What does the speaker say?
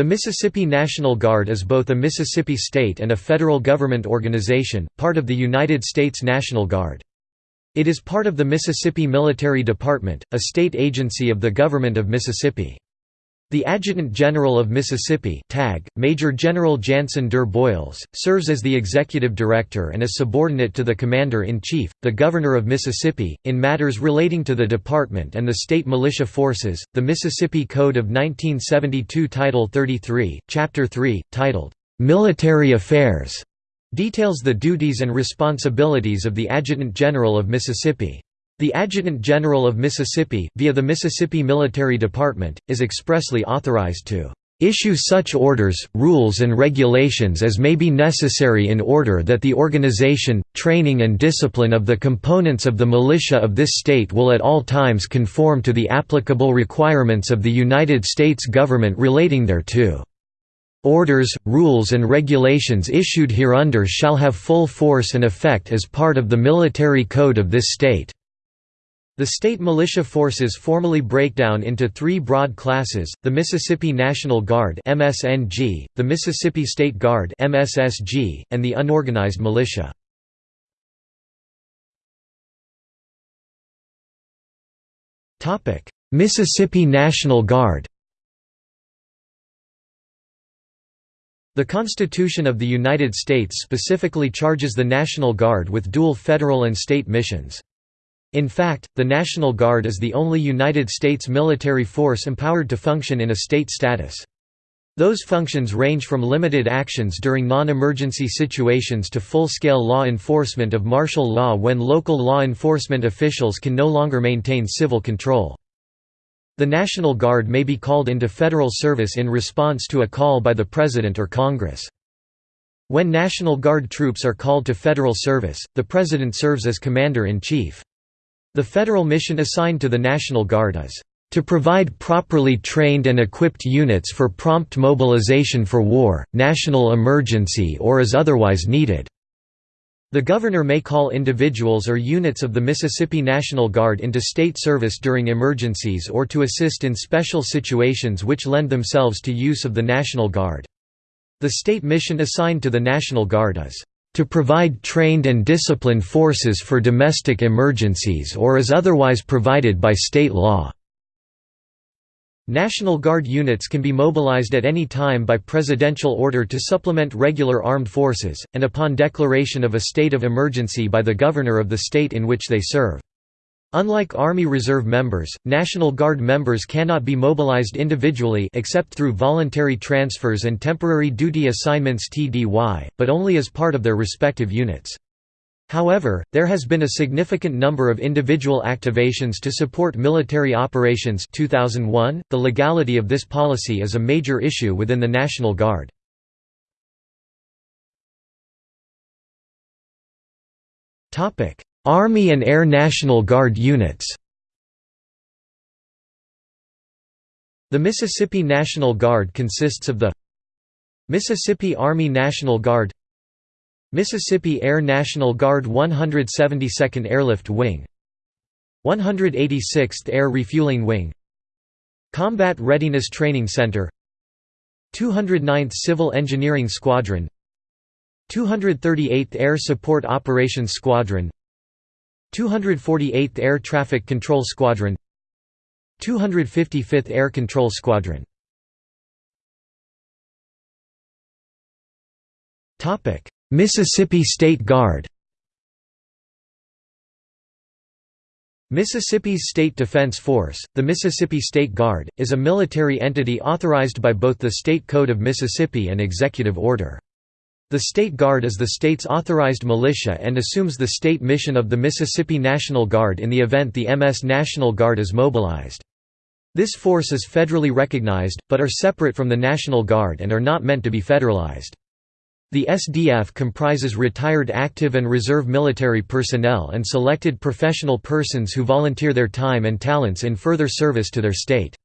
The Mississippi National Guard is both a Mississippi state and a federal government organization, part of the United States National Guard. It is part of the Mississippi Military Department, a state agency of the government of Mississippi. The Adjutant General of Mississippi TAG, Major General Janson Durr Boyles, serves as the executive director and is subordinate to the Commander-in-Chief, the Governor of Mississippi, in matters relating to the department and the state militia forces. The Mississippi Code of 1972 Title 33, Chapter 3, titled, "'Military Affairs' details the duties and responsibilities of the Adjutant General of Mississippi. The Adjutant General of Mississippi, via the Mississippi Military Department, is expressly authorized to issue such orders, rules and regulations as may be necessary in order that the organization, training and discipline of the components of the militia of this state will at all times conform to the applicable requirements of the United States government relating thereto. Orders, rules and regulations issued hereunder shall have full force and effect as part of the military code of this state. The state militia forces formally break down into three broad classes, the Mississippi National Guard MSNG, the Mississippi State Guard MSSG, and the unorganized militia. Mississippi National Guard The Constitution of the United States specifically charges the National Guard with dual federal and state missions. In fact, the National Guard is the only United States military force empowered to function in a state status. Those functions range from limited actions during non-emergency situations to full-scale law enforcement of martial law when local law enforcement officials can no longer maintain civil control. The National Guard may be called into federal service in response to a call by the President or Congress. When National Guard troops are called to federal service, the President serves as Commander-in-Chief. The federal mission assigned to the National Guard is to provide properly trained and equipped units for prompt mobilization for war, national emergency or as otherwise needed." The governor may call individuals or units of the Mississippi National Guard into state service during emergencies or to assist in special situations which lend themselves to use of the National Guard. The state mission assigned to the National Guard is to provide trained and disciplined forces for domestic emergencies or as otherwise provided by state law." National Guard units can be mobilized at any time by presidential order to supplement regular armed forces, and upon declaration of a state of emergency by the governor of the state in which they serve. Unlike Army Reserve members, National Guard members cannot be mobilized individually except through voluntary transfers and temporary duty assignments TDY, but only as part of their respective units. However, there has been a significant number of individual activations to support military operations 2001. .The legality of this policy is a major issue within the National Guard. Army and Air National Guard units. The Mississippi National Guard consists of the Mississippi Army National Guard Mississippi Air National Guard 172nd Airlift Wing 186th Air Refueling Wing Combat Readiness Training Center 209th Civil Engineering Squadron 238th Air Support Operations Squadron 248th Air Traffic Control Squadron 255th Air Control Squadron Mississippi State Guard Mississippi's State Defense Force, the Mississippi State Guard, is a military entity authorized by both the State Code of Mississippi and Executive Order. The State Guard is the state's authorized militia and assumes the state mission of the Mississippi National Guard in the event the MS National Guard is mobilized. This force is federally recognized, but are separate from the National Guard and are not meant to be federalized. The SDF comprises retired active and reserve military personnel and selected professional persons who volunteer their time and talents in further service to their state.